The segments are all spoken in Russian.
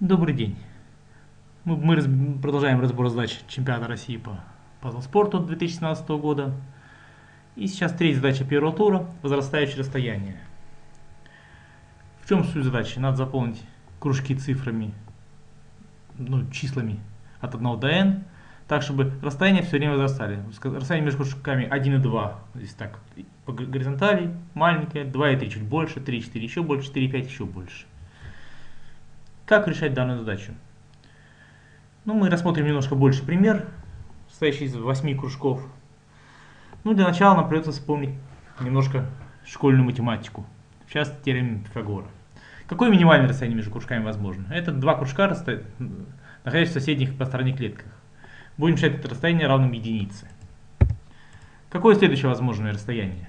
Добрый день. Мы, продолжаем разбор задач чемпионата России по пазл-спорту 2017 года. И сейчас третья задача первого тура – возрастающее расстояние. В чем суть задачи? Надо заполнить кружки цифрами, ну, числами от 1 до n, так, чтобы расстояние все время возрастали. Расстояние между кружками 1 и 2, здесь так, по горизонтали, маленькое, 2 и 3 чуть больше, 3 и 4 еще больше, 4 и 5 еще больше. Как решать данную задачу? Ну, мы рассмотрим немножко больше пример, состоящий из 8 кружков. Ну, для начала нам придется вспомнить немножко школьную математику, сейчас теорему Пифагора. Какое минимальное расстояние между кружками возможно? Это два кружка, находящиеся в соседних по стороне клетках. Будем считать это расстояние равным единице. Какое следующее возможное расстояние?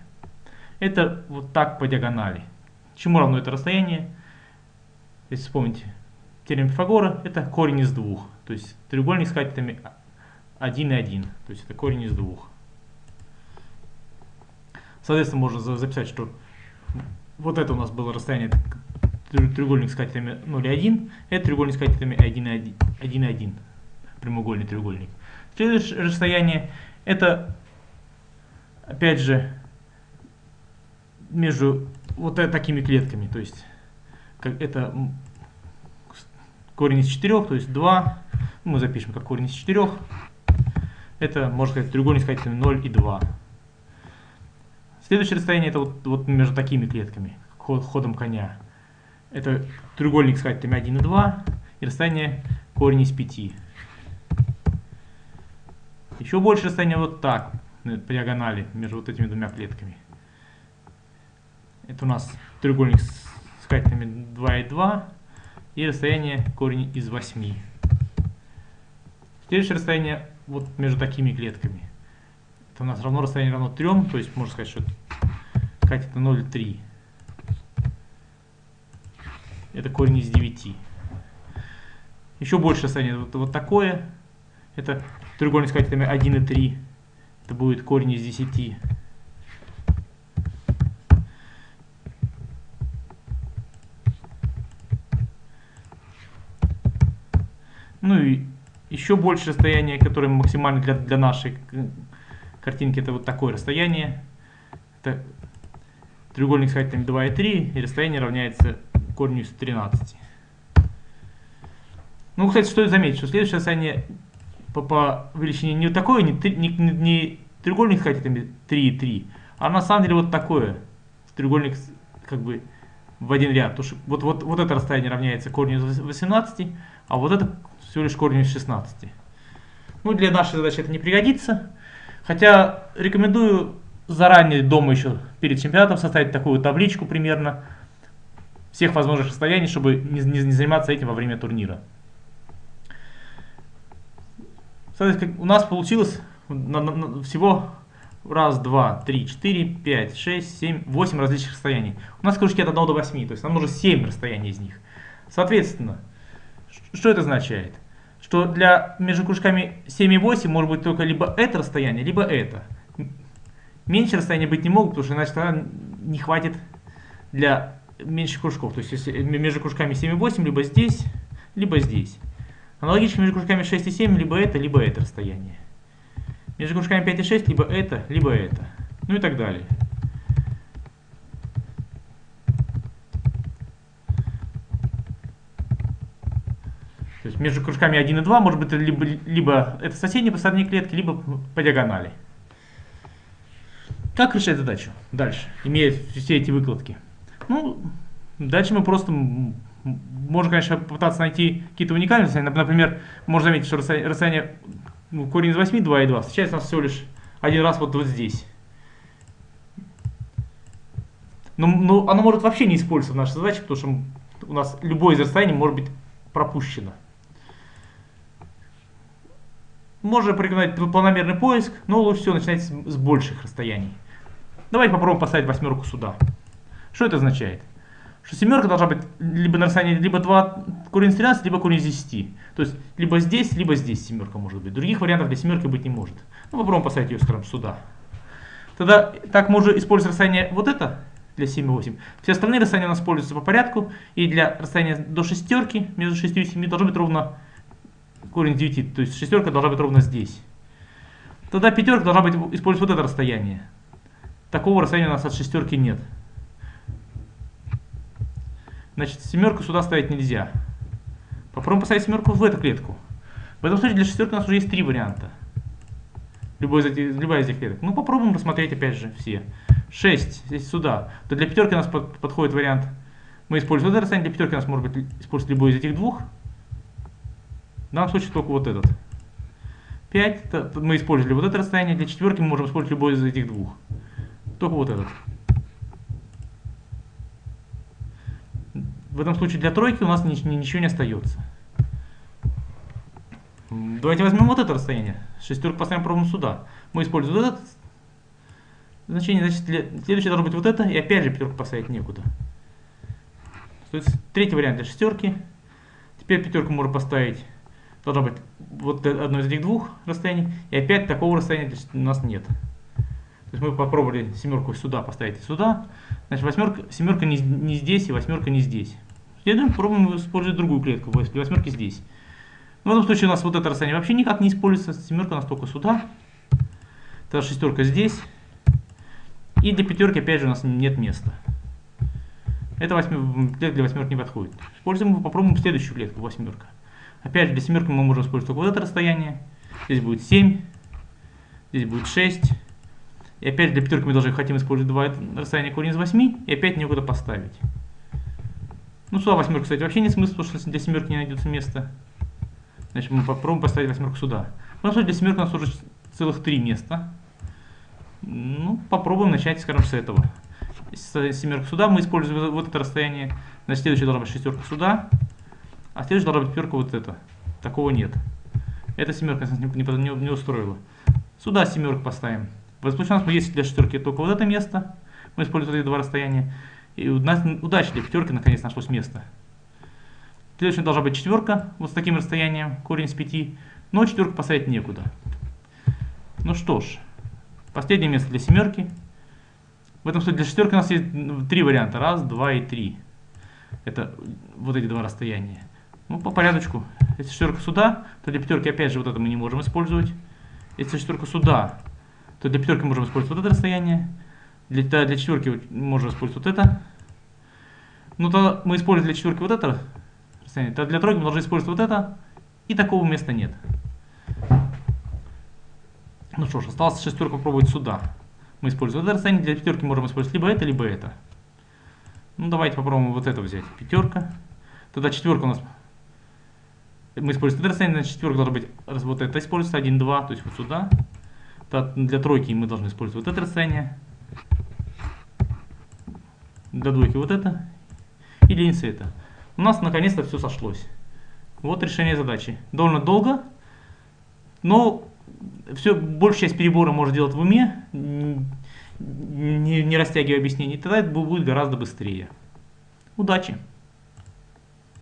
Это вот так по диагонали. Чему равно это расстояние? Если вспомните, теорема Пифагора это корень из двух. То есть треугольник с катетами 1 и 1. То есть это корень из двух. Соответственно, можно записать, что вот это у нас было расстояние треугольник с катетами 0 и 1. Это треугольник с катетами 1 и 1. 1, и 1 прямоугольный треугольник. Следующее расстояние это, опять же, между вот такими клетками. То есть, как это корень из 4, то есть 2, мы запишем как корень из 4, это, можно сказать, треугольник с катетами 0 и 2. Следующее расстояние это вот, вот между такими клетками, ход, ходом коня. Это треугольник с катетами 1 и 2, и расстояние корень из 5. Еще больше расстояние вот так, по диагонали, между вот этими двумя клетками. Это у нас треугольник с, катетами 2 и 2, и расстояние корень из 8. Следующее расстояние вот между такими клетками. Это у нас равно расстояние равно 3, то есть можно сказать, что катет на 0,3. Это корень из 9. Еще больше расстояние вот, вот такое. Это треугольник с катетами 1 и 3. Это будет корень из 10. Ну и еще больше расстояние, которое максимально для, для нашей картинки, это вот такое расстояние. Это треугольник с катетами 2 и 3, и расстояние равняется корню из 13. Ну, кстати, стоит заметить, что следующее расстояние по, по величине не такое, не, не, не, не треугольник с катетами 3 и 3, а на самом деле вот такое. Треугольник как бы в один ряд. Потому что вот, вот, вот это расстояние равняется корню из 18, а вот это всего лишь корень из 16. Ну, для нашей задачи это не пригодится. Хотя рекомендую заранее дома еще перед чемпионатом составить такую табличку примерно всех возможных расстояний, чтобы не, не, не заниматься этим во время турнира. Соответственно, у нас получилось на, на, на, всего раз, два, три, четыре, пять, шесть, семь, восемь различных расстояний. У нас кружки от 1 до 8, то есть нам нужно 7 расстояний из них. Соответственно, что это означает? Что для между кружками 7 и 8 может быть только либо это расстояние, либо это. Меньше расстояния быть не могут, потому что иначе тогда не хватит для меньших кружков. То есть если между кружками 7 и 8 либо здесь, либо здесь. Аналогично между кружками 6 и 7 либо это, либо это расстояние. Между кружками 5 и 6 либо это, либо это. Ну и так далее. То есть между кружками 1 и 2 может быть либо, либо это соседние по стороне клетки, либо по диагонали. Как решать задачу дальше, имея все эти выкладки? Ну, дальше мы просто можно, конечно, попытаться найти какие-то уникальные расстояния. Например, можно заметить, что расстояние, расстояние ну, корень из 8, 2 и 2, встречается у нас всего лишь один раз вот, вот здесь. Но, но оно может вообще не использоваться в нашей задаче, потому что у нас любое из расстояний может быть пропущено. Можно порекомендовать планомерный поиск, но лучше всего начинать с, больших расстояний. Давайте попробуем поставить восьмерку сюда. Что это означает? Что семерка должна быть либо на расстоянии либо 2 корень из 13, либо корень из 10. То есть либо здесь, либо здесь семерка может быть. Других вариантов для семерки быть не может. Ну попробуем поставить ее, скажем, сюда. Тогда так уже используем расстояние вот это для 7 и 8. Все остальные расстояния у нас используются по порядку. И для расстояния до шестерки, между 6 и 7, должно быть ровно корень 9. То есть шестерка должна быть ровно здесь. Тогда пятерка должна быть использовать вот это расстояние. Такого расстояния у нас от шестерки нет. Значит, семерку сюда ставить нельзя. Попробуем поставить семерку в эту клетку. В этом случае для шестерки у нас уже есть три варианта. Любой из этих, любая из этих клеток. Ну, попробуем рассмотреть опять же все. 6 здесь сюда. То для пятерки у нас под, подходит вариант. Мы используем это расстояние. Для пятерки у нас может быть использовать любой из этих двух. В данном случае только вот этот. 5. Мы использовали вот это расстояние. Для четверки мы можем использовать любой из этих двух. Только вот этот. В этом случае для тройки у нас ничего не остается. Давайте возьмем вот это расстояние. Шестерку поставим ровно сюда. Мы используем вот это значение. Значит, следующее должно быть вот это. И опять же пятерку поставить некуда. То есть третий вариант для шестерки. Теперь пятерку можно поставить. Должно быть вот одно из этих двух расстояний. И опять такого расстояния у нас нет. То есть мы попробовали семерку сюда поставить и сюда. Значит, восьмерка, семерка не, не здесь и восьмерка не здесь. Следуем, пробуем использовать другую клетку. Для восьмерки здесь. В этом случае у нас вот это расстояние вообще никак не используется. Семерка у нас только сюда. Тогда шестерка здесь. И для пятерки опять же у нас нет места. Это восьмер... для восьмерки не подходит. Используем, попробуем следующую клетку, восьмерка. Опять же, семерки мы можем использовать только вот это расстояние. Здесь будет 7. Здесь будет 6. И опять для пятерки мы даже хотим использовать два расстояния корень из 8. И опять некуда поставить. Ну, сюда восьмерка, кстати, вообще нет смысла, потому что для семерки не найдется места. Значит, мы попробуем поставить восьмерку сюда. Ну, для семерки у нас уже целых три места. Ну, попробуем начать, скажем, с этого. С семерка сюда мы используем вот это расстояние. Значит, следующая должна быть шестерка сюда. А следующая должна быть пятерка вот это. Такого нет. Эта семерка нас не, не, не устроила. Сюда семерку поставим. В этом случае у нас есть для шестерки только вот это место. Мы используем эти два расстояния. И у нас удача для пятерки наконец нашлось место. Следующая должна быть четверка, вот с таким расстоянием, корень с 5. Но четверку поставить некуда. Ну что ж, последнее место для семерки. В этом случае для шестерки у нас есть три варианта. Раз, два и три. Это вот эти два расстояния. Ну, по порядочку. Если шестерка сюда, то для пятерки опять же вот это мы не можем использовать. Если шестерка сюда, то для пятерки можем использовать вот это расстояние. Для, для четверки можем использовать вот это. Ну, то мы используем для четверки вот это то для тройки мы должны использовать вот это, и такого места нет. Ну что ж, осталось шестерку попробовать сюда. Мы используем это расстояние, для пятерки можем использовать либо это, либо это. Ну давайте попробуем вот это взять. Пятерка. Тогда четверка у нас... Мы используем это расстояние, значит четверка должна быть... Вот это используется 1, 2, то есть вот сюда. Для тройки мы должны использовать вот это расстояние. Для двойки вот это. И единицы это у нас наконец-то все сошлось. Вот решение задачи. Довольно долго, но все, большая часть перебора можно делать в уме, не, не растягивая объяснений, тогда это будет гораздо быстрее. Удачи!